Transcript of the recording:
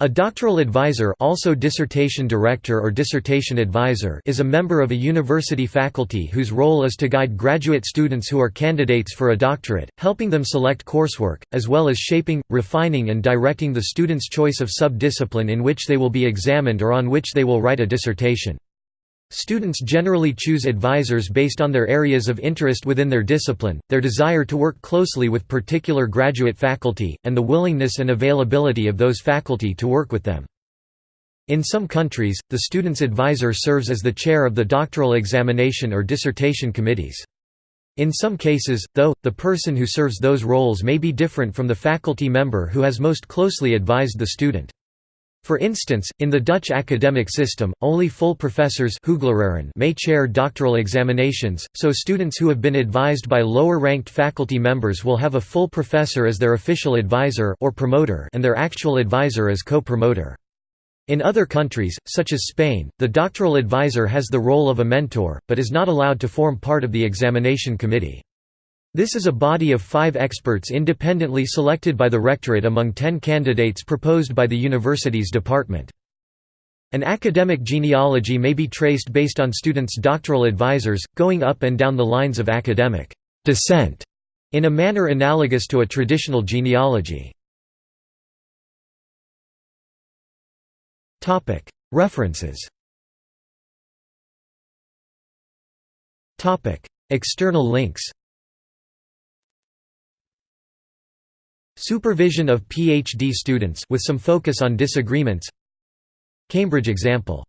A doctoral advisor also dissertation director or dissertation advisor is a member of a university faculty whose role is to guide graduate students who are candidates for a doctorate, helping them select coursework, as well as shaping, refining and directing the student's choice of sub-discipline in which they will be examined or on which they will write a dissertation. Students generally choose advisors based on their areas of interest within their discipline, their desire to work closely with particular graduate faculty, and the willingness and availability of those faculty to work with them. In some countries, the student's advisor serves as the chair of the doctoral examination or dissertation committees. In some cases, though, the person who serves those roles may be different from the faculty member who has most closely advised the student. For instance, in the Dutch academic system, only full professors may chair doctoral examinations, so students who have been advised by lower-ranked faculty members will have a full professor as their official advisor or promoter and their actual advisor as co-promoter. In other countries, such as Spain, the doctoral advisor has the role of a mentor, but is not allowed to form part of the examination committee. This is a body of five experts independently selected by the rectorate among ten candidates proposed by the university's department. An academic genealogy may be traced based on students' doctoral advisors, going up and down the lines of academic descent, in a manner analogous to a traditional genealogy. References External links Supervision of PhD students with some focus on disagreements. Cambridge example